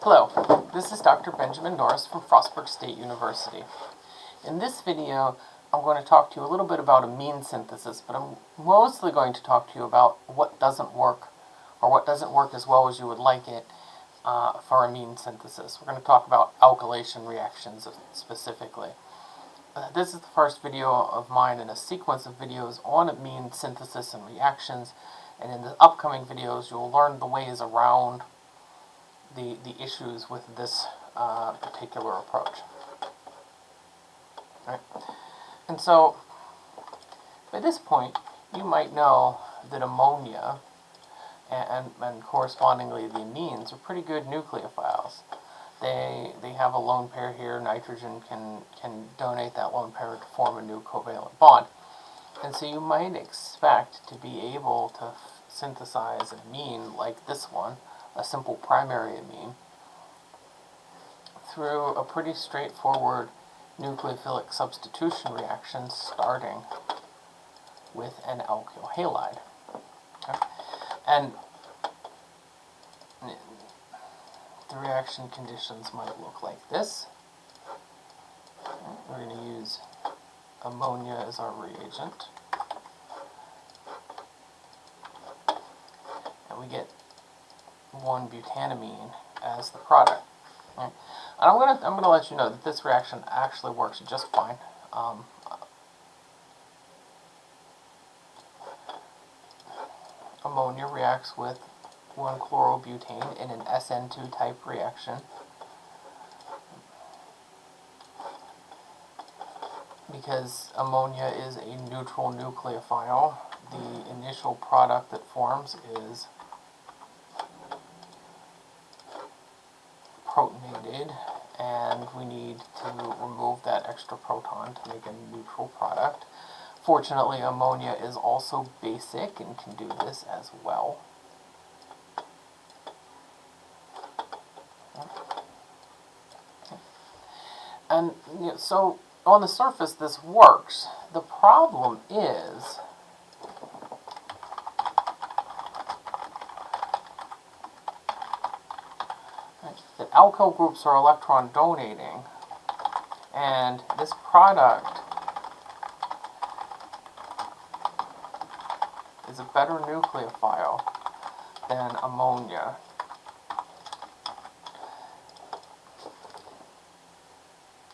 Hello, this is Dr. Benjamin Norris from Frostburg State University. In this video, I'm going to talk to you a little bit about amine synthesis, but I'm mostly going to talk to you about what doesn't work, or what doesn't work as well as you would like it uh, for amine synthesis. We're going to talk about alkylation reactions specifically. Uh, this is the first video of mine in a sequence of videos on amine synthesis and reactions, and in the upcoming videos you'll learn the ways around the, the issues with this uh, particular approach. Right? And so, by this point, you might know that ammonia and, and correspondingly the amines are pretty good nucleophiles. They, they have a lone pair here, nitrogen can, can donate that lone pair to form a new covalent bond. And so you might expect to be able to synthesize an amine like this one, a simple primary amine through a pretty straightforward nucleophilic substitution reaction starting with an alkyl halide. Okay. And the reaction conditions might look like this. We're going to use ammonia as our reagent. And we get one butanamine as the product. And I'm gonna I'm gonna let you know that this reaction actually works just fine. Um, ammonia reacts with 1-chlorobutane in an SN2 type reaction. Because ammonia is a neutral nucleophile, the initial product that forms is protonated and we need to remove that extra proton to make a neutral product. Fortunately, ammonia is also basic and can do this as well. And you know, so on the surface this works. The problem is that alkyl groups are electron donating, and this product is a better nucleophile than ammonia.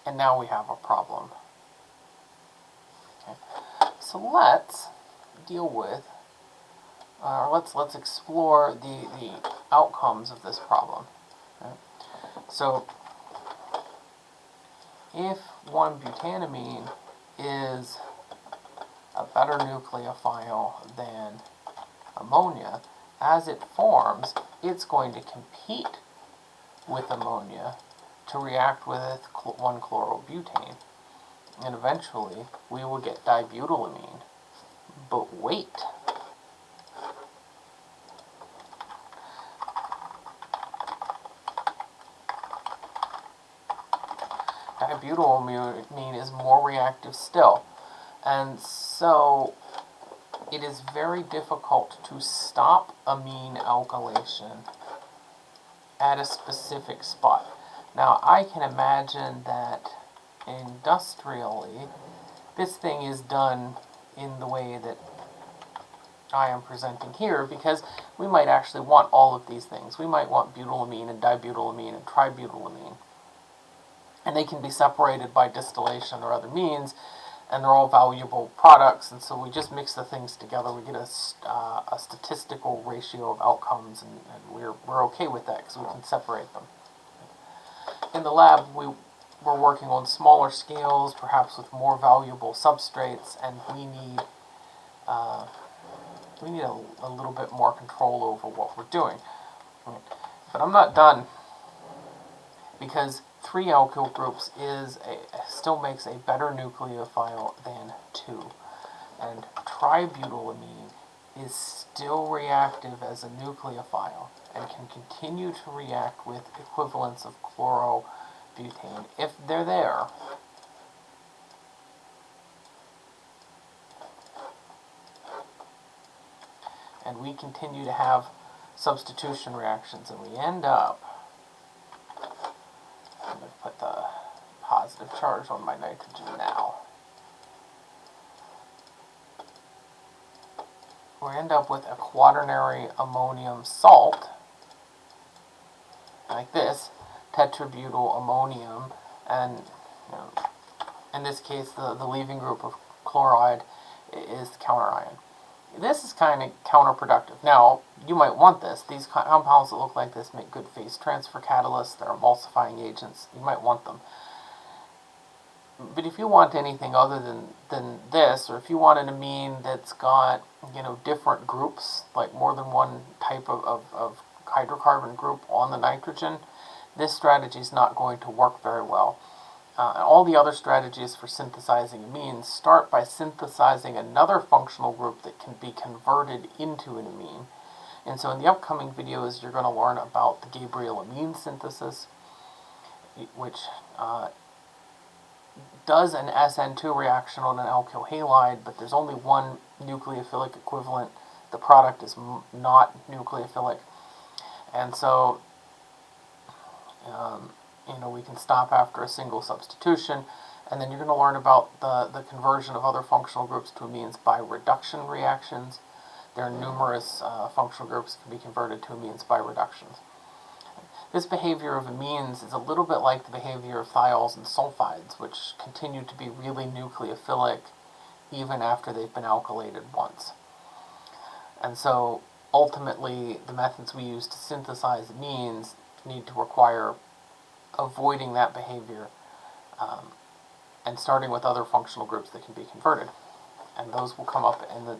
And now we have a problem. Okay. So let's deal with, uh, let's let's explore the the outcomes of this problem. Okay. So, if 1-butanamine is a better nucleophile than ammonia, as it forms, it's going to compete with ammonia to react with 1-chlorobutane. And eventually, we will get dibutylamine. But wait, dibutylamine is more reactive still. And so it is very difficult to stop amine alkylation at a specific spot. Now I can imagine that industrially this thing is done in the way that I am presenting here because we might actually want all of these things. We might want butylamine and dibutylamine and tributylamine and they can be separated by distillation or other means, and they're all valuable products, and so we just mix the things together. We get a, uh, a statistical ratio of outcomes, and, and we're, we're okay with that because we can separate them. In the lab, we, we're working on smaller scales, perhaps with more valuable substrates, and we need uh, we need a, a little bit more control over what we're doing. But I'm not done because three alkyl groups is a, still makes a better nucleophile than two. And tributylamine is still reactive as a nucleophile and can continue to react with equivalents of chlorobutane if they're there. And we continue to have substitution reactions and we end up I'm going to put the positive charge on my nitrogen now. We end up with a quaternary ammonium salt, like this, tetrabutyl ammonium, and you know, in this case the, the leaving group of chloride is the counter ion. This is kind of counterproductive. Now, you might want this. These compounds that look like this make good phase transfer catalysts. They're emulsifying agents. You might want them. But if you want anything other than, than this, or if you want an amine that's got, you know, different groups, like more than one type of, of, of hydrocarbon group on the nitrogen, this strategy is not going to work very well. Uh, all the other strategies for synthesizing amines start by synthesizing another functional group that can be converted into an amine. And so in the upcoming videos, you're going to learn about the Gabriel amine synthesis, which uh, does an SN2 reaction on an alkyl halide, but there's only one nucleophilic equivalent. The product is not nucleophilic. And so um, you know, we can stop after a single substitution. And then you're going to learn about the, the conversion of other functional groups to amines by reduction reactions. There are numerous uh, functional groups that can be converted to amines by reductions. This behavior of amines is a little bit like the behavior of thiols and sulfides, which continue to be really nucleophilic even after they've been alkylated once. And so ultimately, the methods we use to synthesize amines need to require avoiding that behavior um, and starting with other functional groups that can be converted. And those will come up in the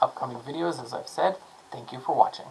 upcoming videos, as I've said. Thank you for watching.